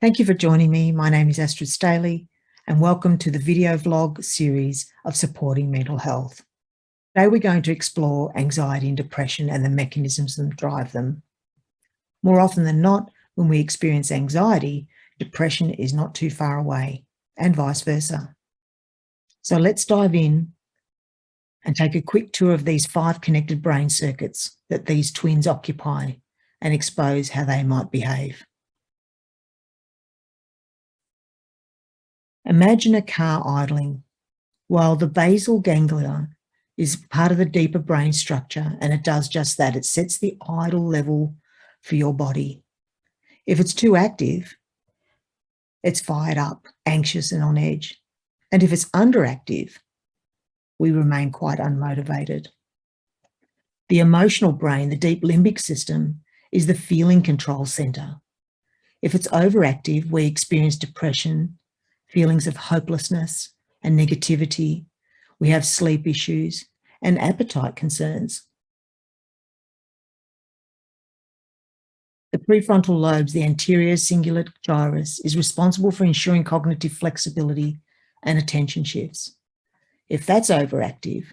Thank you for joining me. My name is Astrid Staley and welcome to the video vlog series of Supporting Mental Health. Today we're going to explore anxiety and depression and the mechanisms that drive them. More often than not, when we experience anxiety, depression is not too far away and vice versa. So let's dive in and take a quick tour of these five connected brain circuits that these twins occupy and expose how they might behave. Imagine a car idling. While the basal ganglia is part of the deeper brain structure and it does just that, it sets the idle level for your body. If it's too active, it's fired up, anxious and on edge. And if it's underactive, we remain quite unmotivated. The emotional brain, the deep limbic system, is the feeling control center. If it's overactive, we experience depression, feelings of hopelessness and negativity. We have sleep issues and appetite concerns. The prefrontal lobes, the anterior cingulate gyrus, is responsible for ensuring cognitive flexibility and attention shifts. If that's overactive,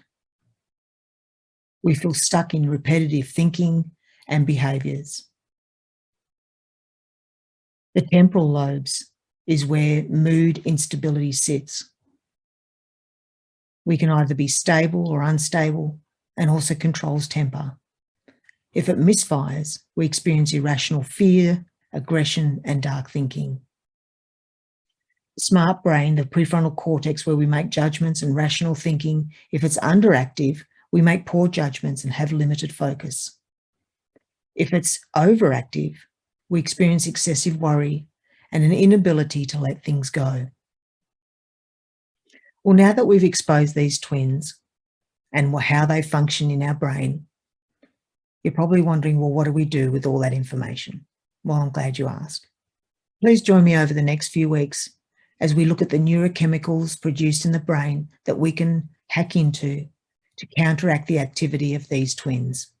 we feel stuck in repetitive thinking and behaviours. The temporal lobes is where mood instability sits. We can either be stable or unstable and also controls temper. If it misfires, we experience irrational fear, aggression and dark thinking. Smart brain, the prefrontal cortex where we make judgments and rational thinking, if it's underactive, we make poor judgments and have limited focus. If it's overactive, we experience excessive worry and an inability to let things go. Well, now that we've exposed these twins and how they function in our brain, you're probably wondering, well, what do we do with all that information? Well, I'm glad you asked. Please join me over the next few weeks as we look at the neurochemicals produced in the brain that we can hack into to counteract the activity of these twins.